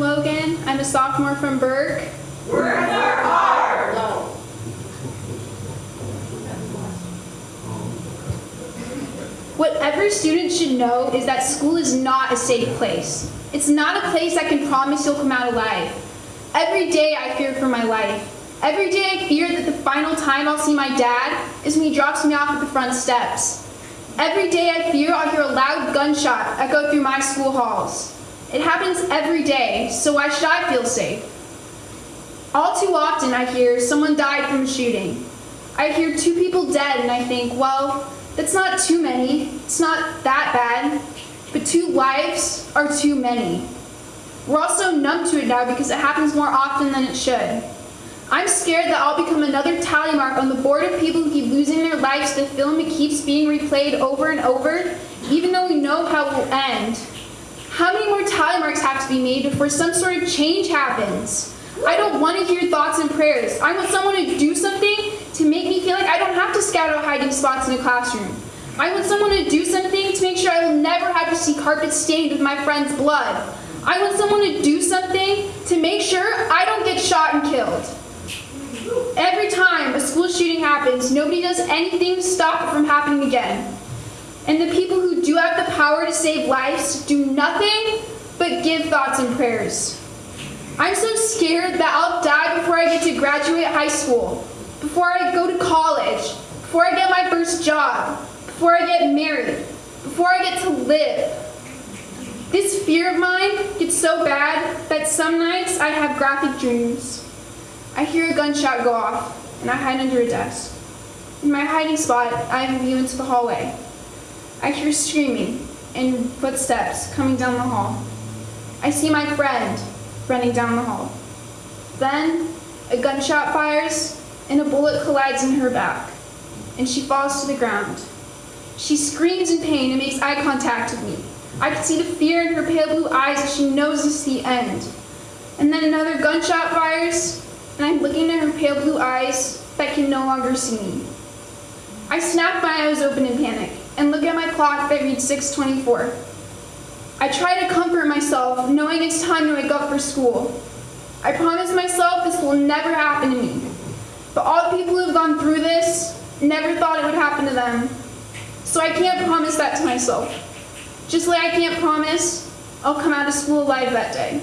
I'm a sophomore from Burke. What every student should know is that school is not a safe place. It's not a place I can promise you'll come out alive. Every day I fear for my life. Every day I fear that the final time I'll see my dad is when he drops me off at the front steps. Every day I fear I'll hear a loud gunshot echo through my school halls. It happens every day, so why should I feel safe? All too often I hear someone died from a shooting. I hear two people dead and I think, well, that's not too many. It's not that bad. But two lives are too many. We're also numb to it now because it happens more often than it should. I'm scared that I'll become another tally mark on the board of people who keep losing their lives to the film that keeps being replayed over and over, even though we know how it will end. How many more tally marks have to be made before some sort of change happens? I don't want to hear thoughts and prayers. I want someone to do something to make me feel like I don't have to scout out hiding spots in a classroom. I want someone to do something to make sure I will never have to see carpet stained with my friend's blood. I want someone to do something to make sure I don't get shot and killed. Every time a school shooting happens, nobody does anything to stop it from happening again. And the people who do have the power to save lives do nothing but give thoughts and prayers. I'm so scared that I'll die before I get to graduate high school, before I go to college, before I get my first job, before I get married, before I get to live. This fear of mine gets so bad that some nights I have graphic dreams. I hear a gunshot go off, and I hide under a desk. In my hiding spot, I have a view into the hallway. I hear screaming and footsteps coming down the hall. I see my friend running down the hall. Then, a gunshot fires, and a bullet collides in her back, and she falls to the ground. She screams in pain and makes eye contact with me. I can see the fear in her pale blue eyes as she knows is the end. And then another gunshot fires, and I'm looking at her pale blue eyes that can no longer see me. I snap my eyes open in panic and look at my clock that reads 624. I try to comfort myself, knowing it's time to wake up for school. I promise myself this will never happen to me. But all the people who have gone through this never thought it would happen to them. So I can't promise that to myself. Just like I can't promise I'll come out of school alive that day.